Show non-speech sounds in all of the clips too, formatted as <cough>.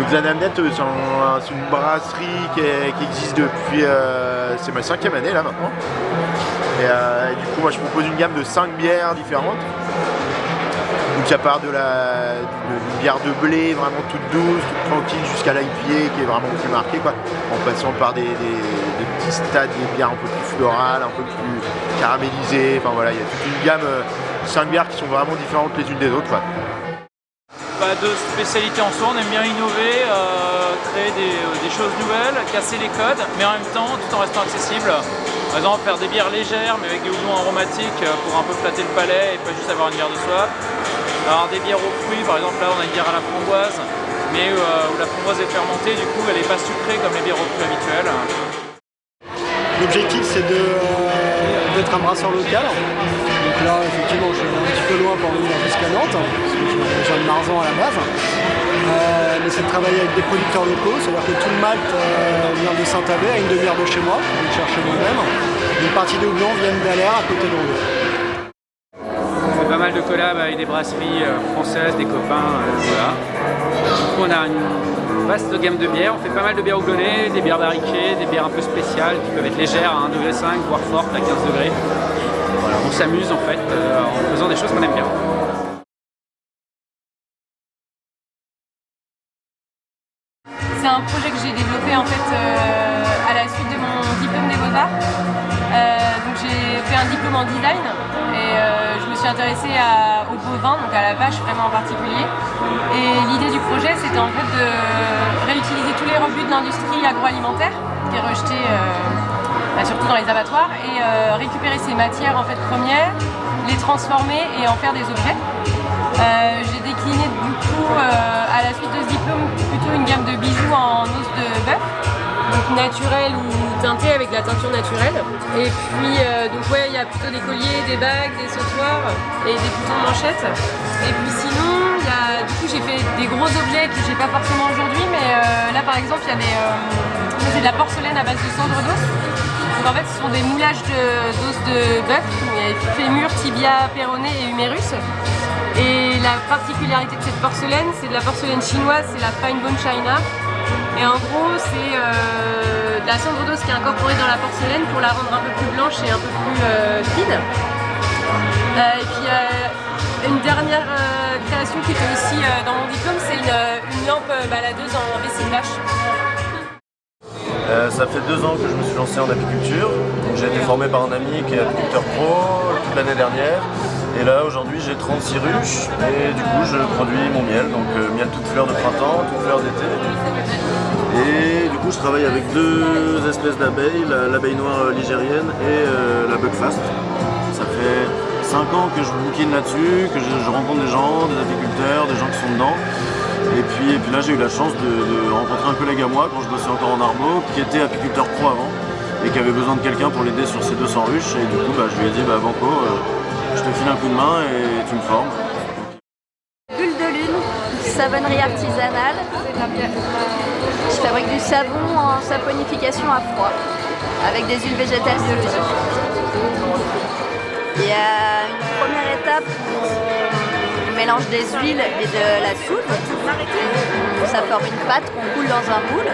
Donc la Namnet, c'est une brasserie qui, existe depuis... c'est ma cinquième année là maintenant. Et du coup, moi je propose une gamme de 5 bières différentes. Donc ça part de la bière de blé vraiment toute douce, toute tranquille jusqu'à l'IPA qui est vraiment plus marquée quoi. En passant par des, petits stades, des bières un peu plus florales, un peu plus caramélisées. Enfin voilà, il y a toute une gamme, euh, 5 bières qui sont vraiment différentes les unes des autres. Quoi. De spécialité en soi, on aime bien innover, euh, créer des, euh, des, choses nouvelles, casser les codes, mais en même temps tout en restant accessible. Par exemple, faire des bières légères, mais avec des houblons aromatiques pour un peu flatter le palais et pas juste avoir une bière de soie. Alors des bières aux fruits, par exemple là on a une bière à la framboise, mais euh, où la framboise est fermentée, du coup elle n'est pas sucrée comme les bières aux fruits habituelles. L'objectif c'est euh, d'être un brasseur local. Là effectivement je suis un petit peu loin pour venir jusqu'à Nantes, parce que je viens de Marzan à la base. Euh, mais c'est de travailler avec des producteurs locaux, c'est-à-dire que tout le malt vient de Saint-Avé, à une demi-heure de chez moi, je le chercher moi-même. Une partie de houblon viennent d'Alaire à côté de Roubaix pas mal de collabs avec des brasseries euh, françaises, des copains, euh, voilà. Du coup on a une vaste gamme de bières, on fait pas mal de bières houblonnées, des bières barriquées, des bières un peu spéciales qui peuvent être légères à 1,5 degré, voire fortes à 15 degrés. Voilà, on s'amuse en fait euh, en faisant des choses qu'on aime bien. C'est un projet que j'ai développé en fait à la suite de mon diplôme des Beaux-Arts. j'ai fait un diplôme en design et suis intéressée au bovin, donc à la vache vraiment en particulier. Et l'idée du projet, c'était en fait de réutiliser tous les rebuts de l'industrie agroalimentaire qui est rejeté euh, bah, surtout dans les abattoirs et euh, récupérer ces matières en fait premières, les transformer et en faire des objets. Euh, j'ai décliné du coup à la suite de ce diplôme plutôt une gamme de bijoux en os de bœuf donc naturel ou teinté avec de la teinture naturelle. Et puis, euh, donc ouais, il y a plutôt des colliers, des bagues, des sautoirs et des boutons de manchette. Et puis sinon, du coup, j'ai fait des gros objets que j'ai pas forcément aujourd'hui, mais euh, là, par exemple, il y a des, euh, de la porcelaine à base de cendre d'os. En fait, ce sont des moulages d'os de, bœuf, fémur, tibia, péroné et humérus. Et la particularité de cette porcelaine, c'est de la porcelaine chinoise, c'est la fine bone china. Et en gros, c'est euh, de la cendre d'os qui est incorporée dans la porcelaine pour la rendre un peu plus blanche et un peu plus euh, fine. Euh, et puis une dernière création qui était aussi dans mon diplôme, c'est une, lampe baladeuse en vessie de vache. Ça fait deux ans que je me suis lancé en apiculture. J'ai été formé par un ami qui est apiculteur pro toute l'année dernière. Et là aujourd'hui j'ai 36 ruches et du coup je produis mon miel, donc miel toute fleur de printemps, toute fleur d'été. Et du coup je travaille avec deux espèces d'abeilles, l'abeille noire ligérienne et euh, la Buckfast. Ça fait 5 ans que je bouquine là-dessus, que je, rencontre des gens, des apiculteurs, des gens qui sont dedans. Et puis, et puis là j'ai eu la chance de, rencontrer un collègue à moi quand je bossais encore en Arbo, qui était apiculteur pro avant et qui avait besoin de quelqu'un pour l'aider sur ses 200 ruches. Et du coup bah, je lui ai dit bah Banco, euh, je te file un coup de main et tu me formes. Bulle de lune, savonnerie artisanale. Je fabrique du savon en saponification à froid avec des huiles végétales biologiques. Il y a une première étape mélange des huiles et de la soude. Ça forme une pâte qu'on coule dans un moule.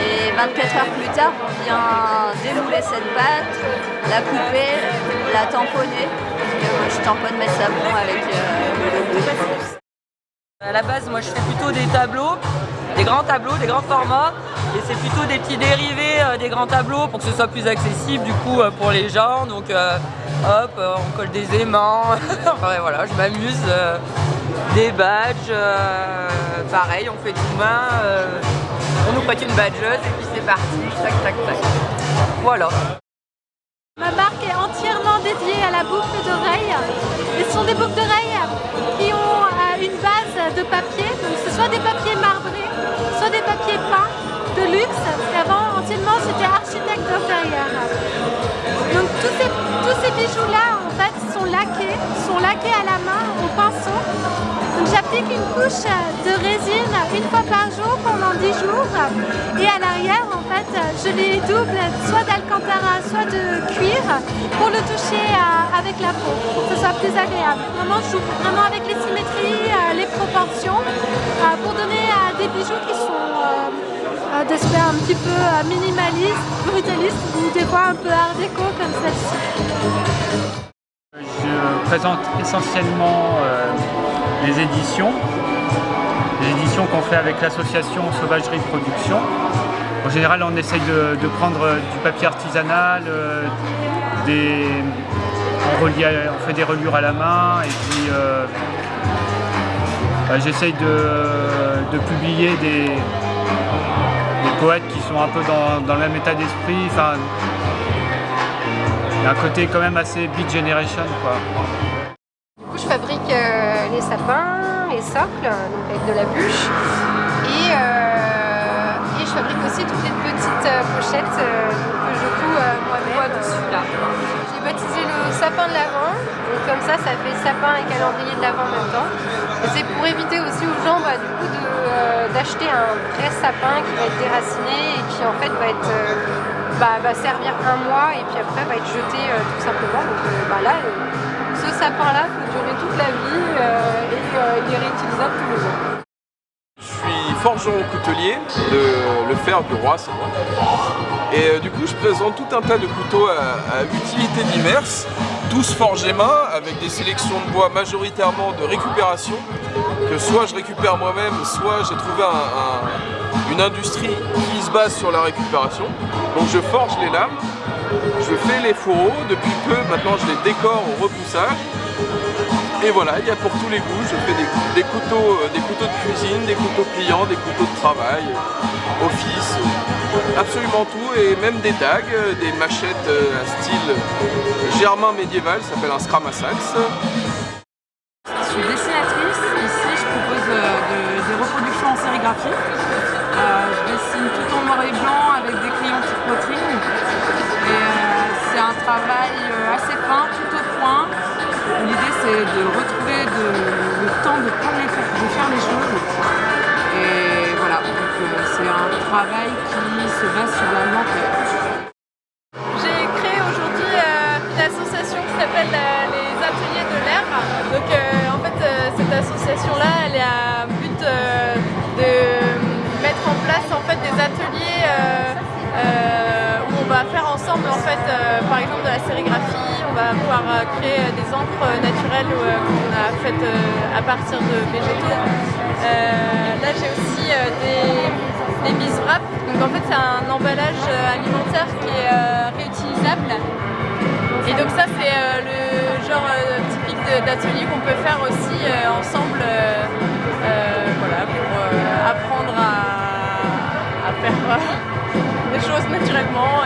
Et 24 heures plus tard, on vient démouler cette pâte, la couper, la tamponner. je tamponne mes savons avec euh, le À la base, moi je fais plutôt des tableaux des grands tableaux, des grands formats et c'est plutôt des petits dérivés euh, des grands tableaux pour que ce soit plus accessible du coup euh, pour les gens. Donc euh, hop on colle des aimants. <laughs> Enfin voilà je m'amuse des badges pareil on fait tout main on nous prête une badgeuse et puis c'est parti. Tac tac tac. Voilà. Ma marque est entièrement dédiée à la boucle d'oreille. Ce sont des boucles d'oreilles qui ont une base de papier, donc ce soit des papiers marbrés, Donc tous ces, tous ces bijoux-là en fait sont laqués, sont laqués à la main au pinceau. Donc j'applique une couche de résine une fois par jour pendant 10 jours et à l'arrière en fait je les double soit d'alcantara soit de cuir pour le toucher euh, avec la peau, pour que ce soit plus agréable. Vraiment, je joue vraiment avec les symétries, euh, les proportions, euh, pour donner des bijoux qui sont d'aspect un petit peu euh, minimaliste, brutaliste, ou des fois un peu art déco comme celle-ci. Je présente essentiellement euh, les éditions, les éditions qu'on fait avec l'association Sauvagerie Production. En général, on essaye de, prendre euh, du papier artisanal, euh, des, on, relie on fait des reliures à la main et puis euh, bah, j'essaye de publier des, des poètes qui sont un peu dans, le même état d'esprit. Enfin, il y a un côté quand même assez Beat Generation quoi. Du coup, je fabrique euh, les sapins, les socles, donc avec de la bûche. Et, euh, je fabrique aussi toutes les petites euh, pochettes que je couds moi-même. dessus là. J'ai baptisé le sapin de l'Avent. Comme ça, ça fait sapin et calendrier de l'Avent en même temps. C'est pour éviter aussi aux gens bah, du coup euh, d'acheter un vrai sapin qui va être déraciné et qui en fait va euh, bah, servir un mois et puis après va être jeté euh, tout simplement. Donc bah, là, ce sapin-là peut durer toute la vie et il est réutilisable tous les ans. Je suis forgeron coutelier de Le Fer du Roi, c'est moi. Et euh, du coup, je présente tout un tas de couteaux à, utilité diverses, tous forgés main, avec des sélections de bois majoritairement de récupération, que soit je récupère moi-même, soit j'ai trouvé un- un- une industrie qui se base sur la récupération. Donc je forge les lames, je fais les fourreaux, depuis peu, maintenant je les décore au repoussage. Et voilà, il y a pour tous les goûts, je fais des, couteaux, euh, des couteaux de cuisine, des couteaux pliants, des couteaux de travail, euh, office, euh, absolument tout, et même des dagues, des machettes à style germain médiéval, ça s'appelle un scram à sax. Je suis dessinatrice. Ici, je propose de- des reproductions en sérigraphie. De retrouver le temps de, faire les choses. Et voilà, euh, c'est un travail qui se base sur la lenteur. J'ai créé aujourd'hui euh, une association qui s'appelle euh, les Ateliers de l'air. Donc en fait cette association-là, elle est à but de mettre en place en fait des ateliers où on va faire ensemble en fait par exemple de la sérigraphie, va pouvoir euh, créer euh, des encres naturelles euh, qu'on a faites à partir de végétaux. Là j'ai aussi des, des bis wrap. Donc en fait c'est un emballage alimentaire qui est réutilisable. Et donc ça c'est le genre typique d'atelier qu'on peut faire aussi ensemble voilà, pour apprendre à, faire <laughs> des choses naturellement.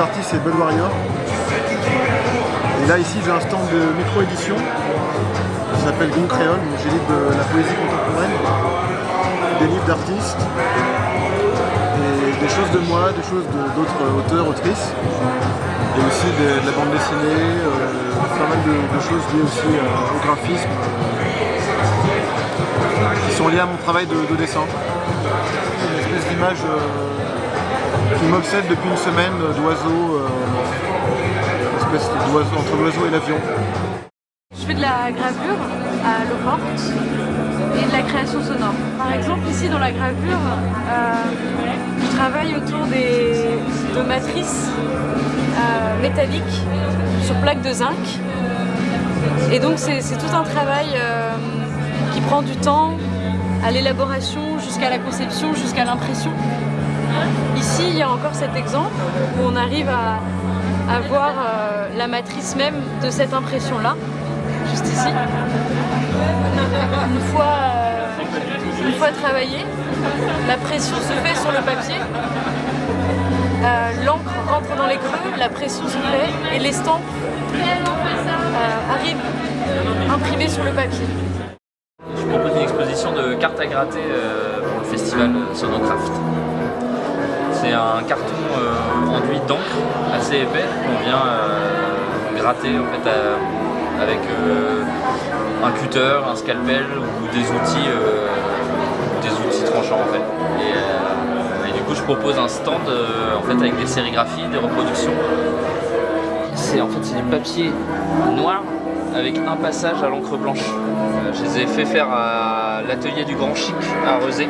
D'artiste c'est Bud Warrior. Et là ici j'ai un stand de micro-édition qui s'appelle Green Créole, donc j'ai de la poésie contemporaine, des livres d'artistes, et des choses de moi, des choses d'autres auteurs, autrices, et aussi de, la bande dessinée, euh, pas mal de, choses liées aussi euh, au graphisme, euh, qui sont liées à mon travail de, de dessin. Une espèce d'image euh, qui m'obsède depuis une semaine euh, d'oiseau, euh, une espèce d'oiseau entre l'oiseau et l'avion. Je fais de la gravure à l'eau forte et de la création sonore. Par exemple, ici dans la gravure, euh, je travaille autour des, de matrices euh, métalliques sur plaques de zinc. Et donc c'est tout un travail euh, qui prend du temps à l'élaboration jusqu'à la conception, jusqu'à l'impression. Ici, il y a encore cet exemple où on arrive à, voir euh, la matrice même de cette impression-là juste ici. Une fois, euh, une fois travaillé, la pression se fait sur le papier, Euh, l'encre rentre dans les creux, la pression se fait et l'estampe arrive imprimée sur le papier. Je propose une exposition de cartes à gratter pour le festival Sonocraft. C'est un carton euh, enduit d'encre assez épais qu'on vient euh, gratter en fait, à- avec euh, un cutter, un scalpel ou des outils, euh, des outils tranchants en fait. Et, euh, et du coup je propose un stand euh, fait, avec des sérigraphies, des reproductions. C'est en fait c'est du papier noir avec un passage à l'encre blanche. Euh, je les ai fait faire à l'atelier du Grand Chic à Rezé.